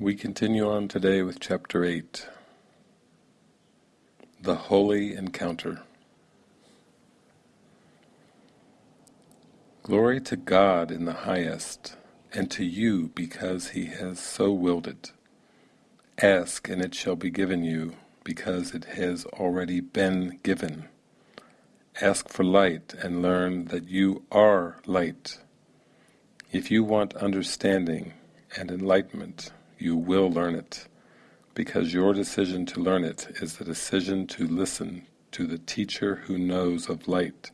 We continue on today with chapter 8 The Holy Encounter. Glory to God in the highest, and to you because He has so willed it. Ask and it shall be given you, because it has already been given. Ask for light and learn that you are light. If you want understanding and enlightenment, you will learn it, because your decision to learn it is the decision to listen to the teacher who knows of light,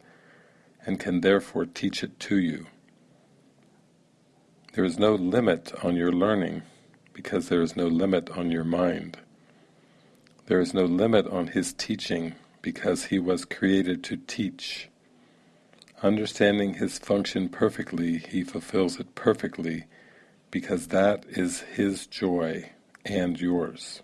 and can therefore teach it to you. There is no limit on your learning, because there is no limit on your mind. There is no limit on his teaching, because he was created to teach. Understanding his function perfectly, he fulfills it perfectly, because that is His joy and yours.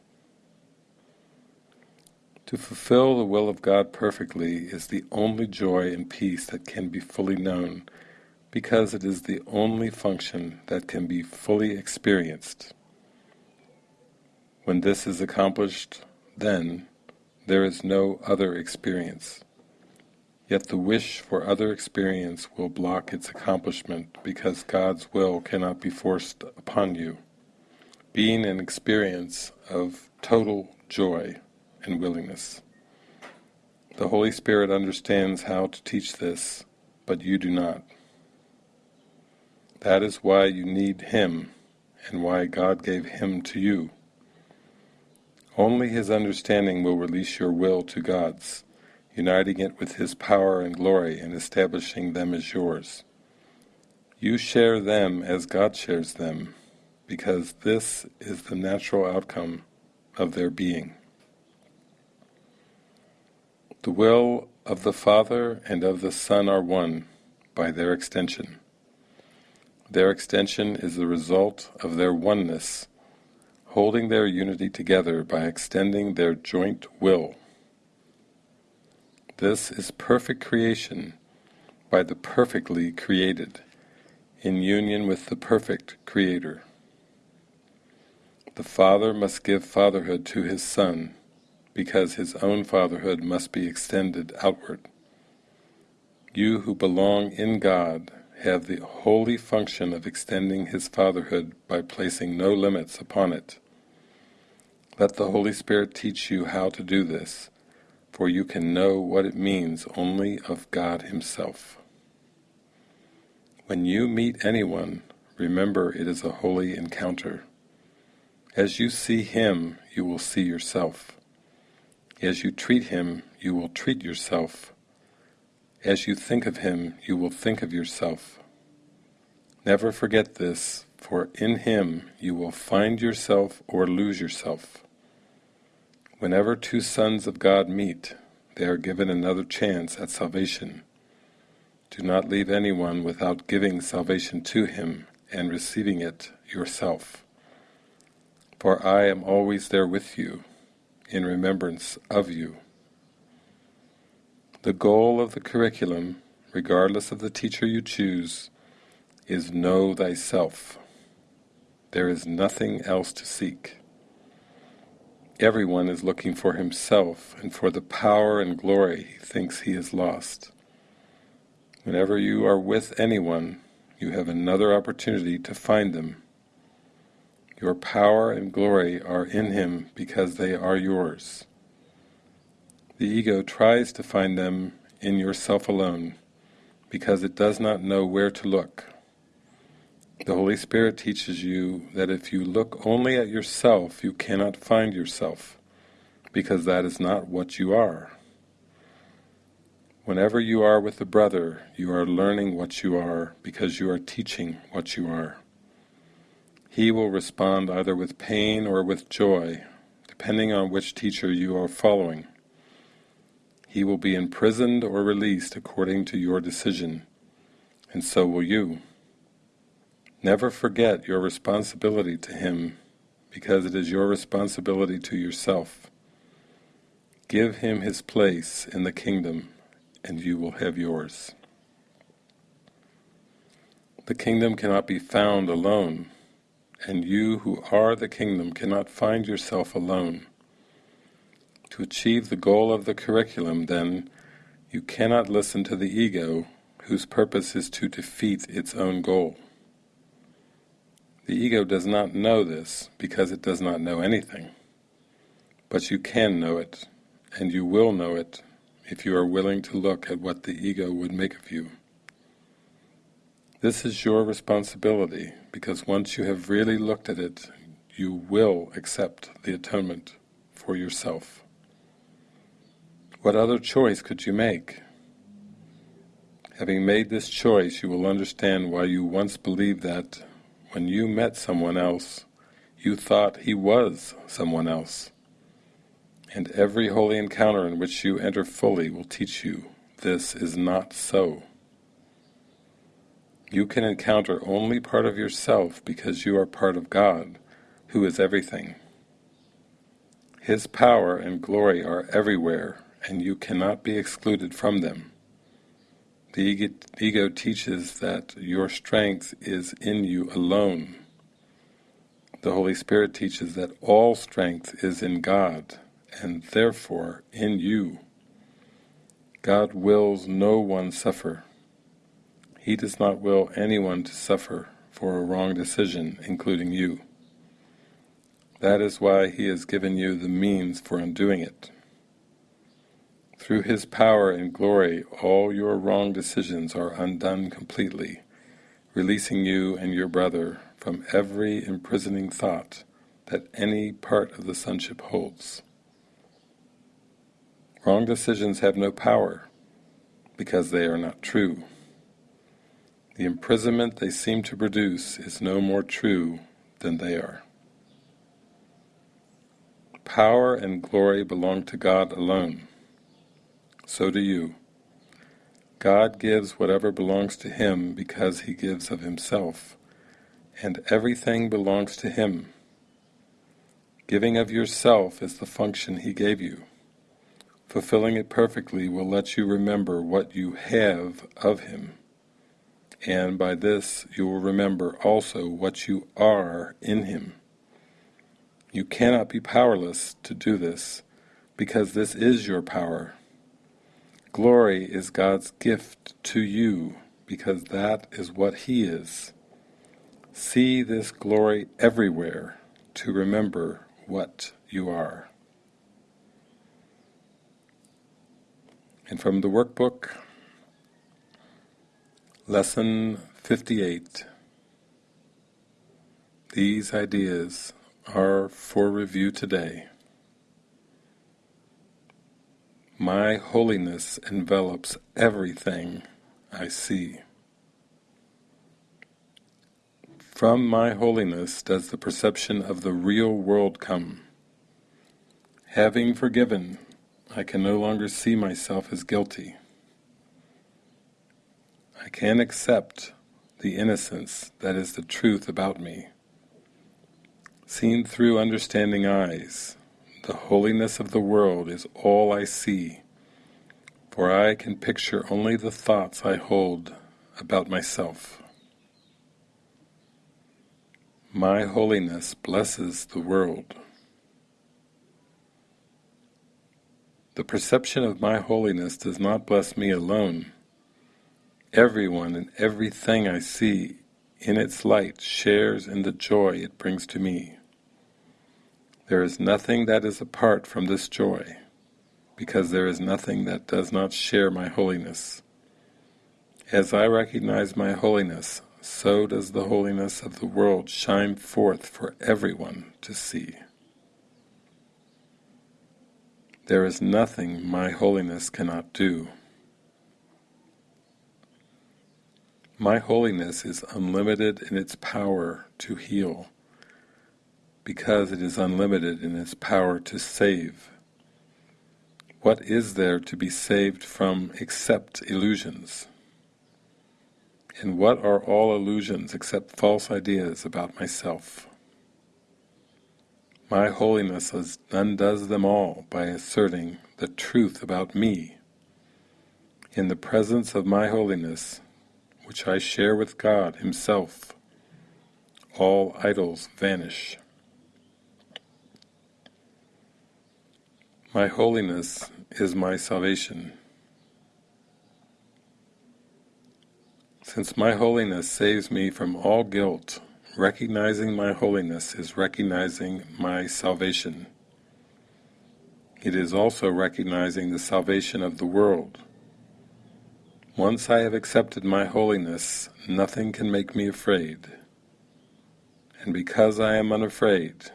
To fulfill the will of God perfectly is the only joy and peace that can be fully known, because it is the only function that can be fully experienced. When this is accomplished, then there is no other experience. Yet the wish for other experience will block its accomplishment because God's will cannot be forced upon you. Being an experience of total joy and willingness. The Holy Spirit understands how to teach this, but you do not. That is why you need Him, and why God gave Him to you. Only His understanding will release your will to God's, uniting it with His power and glory and establishing them as yours. You share them as God shares them, because this is the natural outcome of their being. The will of the Father and of the Son are one by their extension. Their extension is the result of their oneness, holding their unity together by extending their joint will. This is perfect creation by the perfectly created, in union with the perfect Creator. The Father must give fatherhood to his Son, because his own fatherhood must be extended outward. You who belong in God have the holy function of extending his fatherhood by placing no limits upon it. Let the Holy Spirit teach you how to do this, for you can know what it means only of God Himself. When you meet anyone, remember it is a holy encounter. As you see Him, you will see yourself. As you treat Him, you will treat yourself. As you think of Him, you will think of yourself. Never forget this, for in Him you will find yourself or lose yourself. Whenever two sons of God meet, they are given another chance at salvation. Do not leave anyone without giving salvation to him and receiving it yourself. For I am always there with you, in remembrance of you. The goal of the curriculum, regardless of the teacher you choose, is know thyself. There is nothing else to seek. Everyone is looking for himself and for the power and glory he thinks he has lost. Whenever you are with anyone, you have another opportunity to find them. Your power and glory are in him because they are yours. The ego tries to find them in yourself alone, because it does not know where to look. The Holy Spirit teaches you that if you look only at yourself, you cannot find yourself, because that is not what you are. Whenever you are with a brother, you are learning what you are, because you are teaching what you are. He will respond either with pain or with joy, depending on which teacher you are following. He will be imprisoned or released according to your decision, and so will you. Never forget your responsibility to Him, because it is your responsibility to yourself. Give Him His place in the kingdom, and you will have yours. The kingdom cannot be found alone. and you who are the kingdom cannot find yourself alone. To achieve the goal of the curriculum, then, you cannot listen to the ego, whose purpose is to defeat its own goal. The ego does not know this because it does not know anything. But you can know it, and you will know it if you are willing to look at what the ego would make of you. This is your responsibility, because once you have really looked at it, you will accept the atonement for yourself. What other choice could you make? Having made this choice, you will understand why you once believed that, when you met someone else, you thought he was someone else. And every holy encounter in which you enter fully will teach you this is not so. You can encounter only part of yourself because you are part of God, who is everything. His power and glory are everywhere, and you cannot be excluded from them. The ego, teaches that your strength is in you alone. The Holy Spirit teaches that all strength is in God, and therefore in you. God wills no one suffer. He does not will anyone to suffer for a wrong decision, including you. That is why He has given you the means for undoing it. Through His power and glory, all your wrong decisions are undone completely, releasing you and your brother from every imprisoning thought that any part of the sonship holds. Wrong decisions have no power, because they are not true. The imprisonment they seem to produce is no more true than they are. Power and glory belong to God alone. So do you. God gives whatever belongs to Him because He gives of Himself, and everything belongs to Him. Giving of yourself is the function He gave you. Fulfilling it perfectly will let you remember what you have of Him and by this you will remember also what you are in Him. You cannot be powerless to do this, because this is your power. Glory is God's gift to you, because that is what He is. See this glory everywhere to remember what you are. And from the workbook, Lesson 58 These ideas are for review today. My holiness envelops everything I see. From my holiness does the perception of the real world come. Having forgiven, I can no longer see myself as guilty. I can accept the innocence that is the truth about me. Seen through understanding eyes, the holiness of the world is all I see, for I can picture only the thoughts I hold about myself. My holiness blesses the world. The perception of my holiness does not bless me alone, Everyone and everything I see in its light shares in the joy it brings to me. There is nothing that is apart from this joy, because there is nothing that does not share my holiness. As I recognize my holiness, so does the holiness of the world shine forth for everyone to see. There is nothing my holiness cannot do. My holiness is unlimited in its power to heal, because it is unlimited in its power to save. What is there to be saved from except illusions? And what are all illusions except false ideas about myself? My holiness undoes them all by asserting the truth about me. In the presence of my holiness, which I share with God Himself. all idols vanish. My holiness is my salvation. Since my holiness saves me from all guilt, recognizing my holiness is recognizing my salvation. It is also recognizing the salvation of the world. Once I have accepted my holiness, nothing can make me afraid. And because I am unafraid,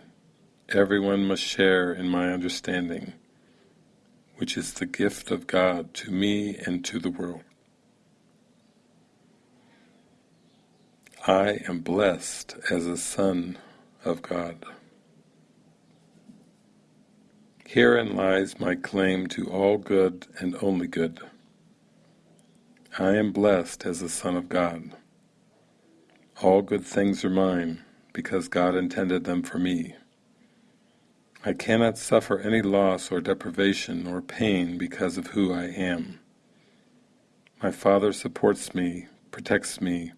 everyone must share in my understanding which is the gift of God to me and to the world. I am blessed as a son of God. Herein lies my claim to all good and only good. I am blessed as a son of God. All good things are mine, because God intended them for me. I cannot suffer any loss or deprivation or pain because of who I am. My Father supports me, protects me,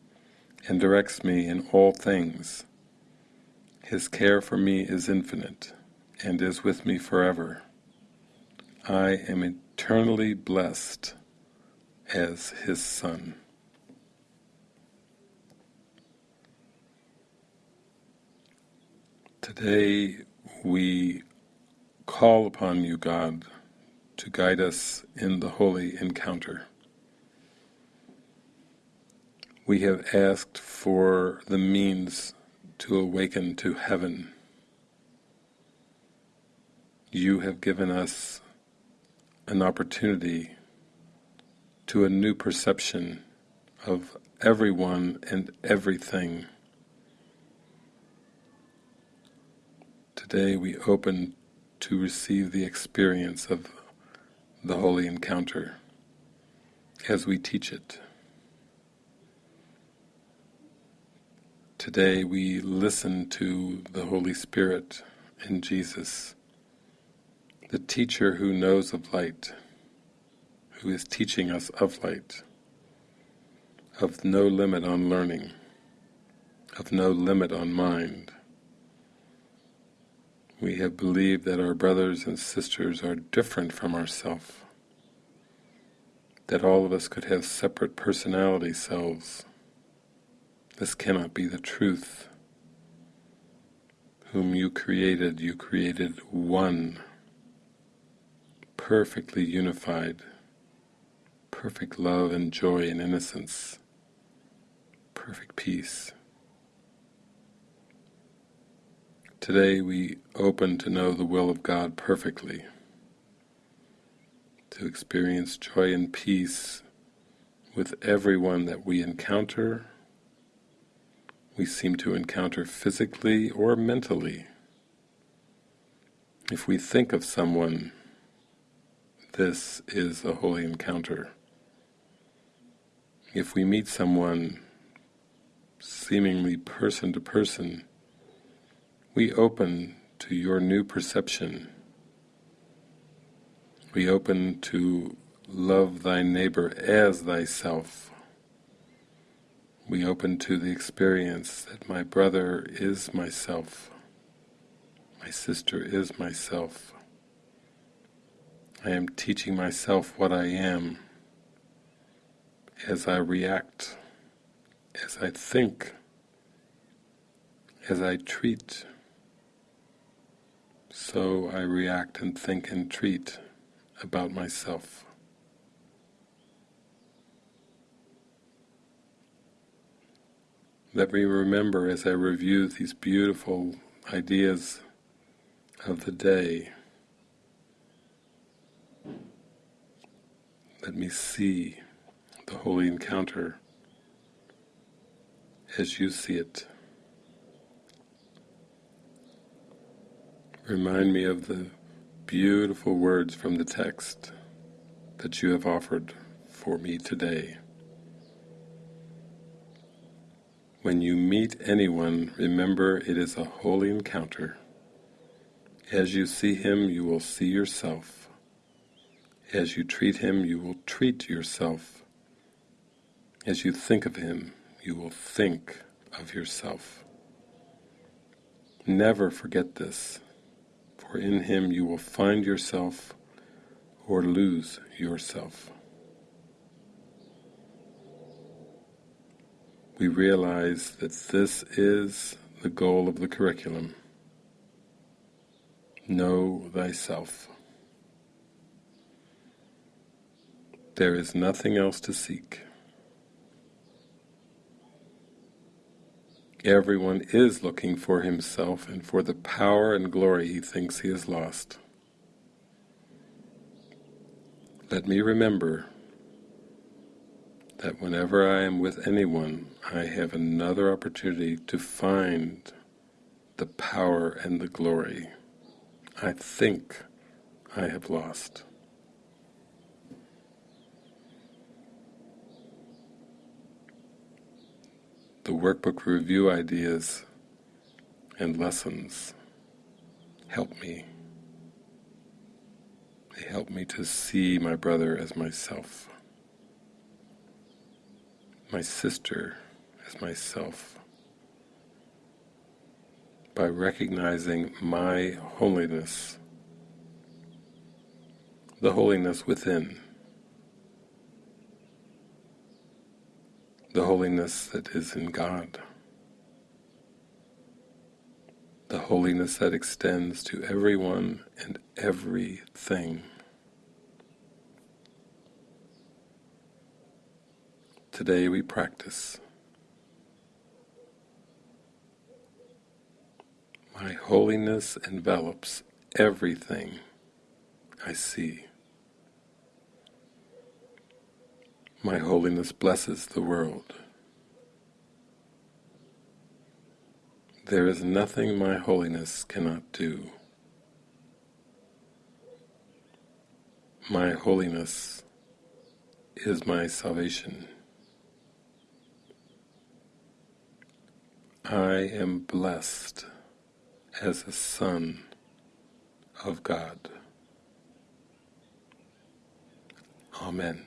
and directs me in all things. His care for me is infinite, and is with me forever. I am eternally blessed as His Son. Today we call upon you, God, to guide us in the holy encounter. We have asked for the means to awaken to heaven. You have given us an opportunity to a new perception of everyone and everything Today we open to receive the experience of the holy encounter as we teach it. Today we listen to the Holy Spirit in Jesus, the teacher who knows of light, who is teaching us of light, of no limit on learning, of no limit on mind, we have believed that our brothers and sisters are different from ourselves, that all of us could have separate personality selves. This cannot be the truth. Whom you created, you created one, perfectly unified, perfect love and joy and innocence, perfect peace. Today we open to know the will of God perfectly, to experience joy and peace with everyone that we encounter, we seem to encounter physically or mentally. If we think of someone, this is a holy encounter. If we meet someone seemingly person to person, we open to your new perception. We open to love thy neighbor as thyself. We open to the experience that my brother is myself, my sister is myself. I am teaching myself what I am as I react, as I think, as I treat, so I react and think and treat about myself. Let me remember as I review these beautiful ideas of the day, let me see the holy encounter as you see it. Remind me of the beautiful words from the text that you have offered for me today. When you meet anyone, remember it is a holy encounter. As you see him, you will see yourself. As you treat him, you will treat yourself. As you think of him, you will think of yourself. Never forget this, for in him you will find yourself or lose yourself. We realize that this is the goal of the curriculum. Know thyself. There is nothing else to seek. Everyone is looking for himself and for the power and glory he thinks he has lost. Let me remember that whenever I am with anyone, I have another opportunity to find the power and the glory I think I have lost. The workbook review ideas and lessons help me. They help me to see my brother as myself, my sister as myself, by recognizing my holiness, the holiness within. The holiness that is in God, the holiness that extends to everyone and everything. Today we practice. My holiness envelops everything I see. My holiness blesses the world. There is nothing my holiness cannot do. My holiness is my salvation. I am blessed as a son of God. Amen.